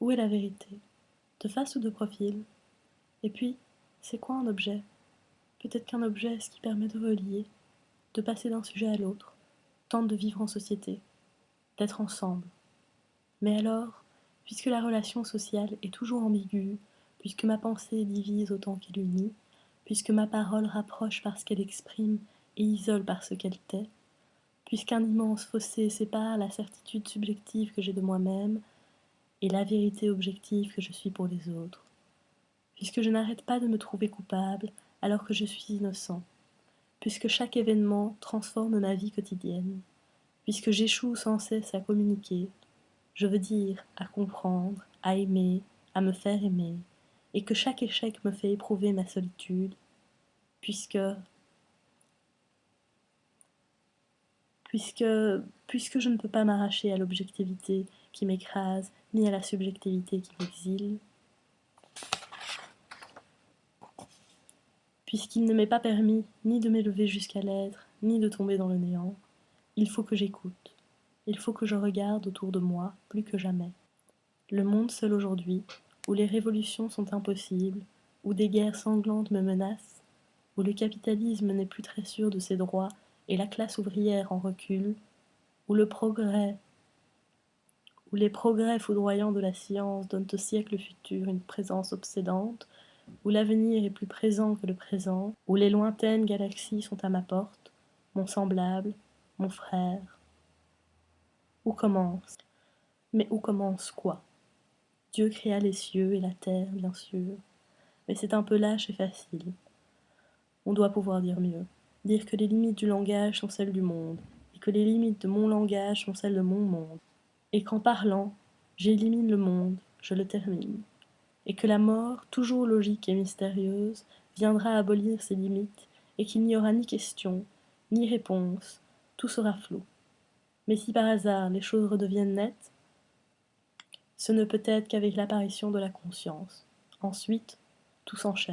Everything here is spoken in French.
Où est la vérité De face ou de profil Et puis, c'est quoi un objet? Peut-être qu'un objet est ce qui permet de relier, de passer d'un sujet à l'autre, tente de vivre en société, d'être ensemble. Mais alors, puisque la relation sociale est toujours ambiguë, puisque ma pensée divise autant qu'elle unit, puisque ma parole rapproche parce qu'elle exprime et isole parce qu'elle tait, puisqu'un immense fossé sépare la certitude subjective que j'ai de moi-même et la vérité objective que je suis pour les autres, puisque je n'arrête pas de me trouver coupable alors que je suis innocent, puisque chaque événement transforme ma vie quotidienne, puisque j'échoue sans cesse à communiquer, je veux dire à comprendre, à aimer, à me faire aimer, et que chaque échec me fait éprouver ma solitude, puisque puisque, puisque je ne peux pas m'arracher à l'objectivité qui m'écrase, ni à la subjectivité qui m'exile, puisqu'il ne m'est pas permis ni de m'élever jusqu'à l'être, ni de tomber dans le néant, il faut que j'écoute, il faut que je regarde autour de moi plus que jamais. Le monde seul aujourd'hui, où les révolutions sont impossibles, où des guerres sanglantes me menacent, où le capitalisme n'est plus très sûr de ses droits et la classe ouvrière en recul, où le progrès, où les progrès foudroyants de la science donnent au siècle futur une présence obsédante, où l'avenir est plus présent que le présent, où les lointaines galaxies sont à ma porte, mon semblable, mon frère. Où commence? Mais où commence quoi? Dieu créa les cieux et la terre, bien sûr, mais c'est un peu lâche et facile. On doit pouvoir dire mieux, dire que les limites du langage sont celles du monde, et que les limites de mon langage sont celles de mon monde, et qu'en parlant, j'élimine le monde, je le termine et que la mort, toujours logique et mystérieuse, viendra abolir ses limites, et qu'il n'y aura ni question, ni réponse, tout sera flou. Mais si par hasard les choses redeviennent nettes, ce ne peut être qu'avec l'apparition de la conscience. Ensuite, tout s'enchaîne.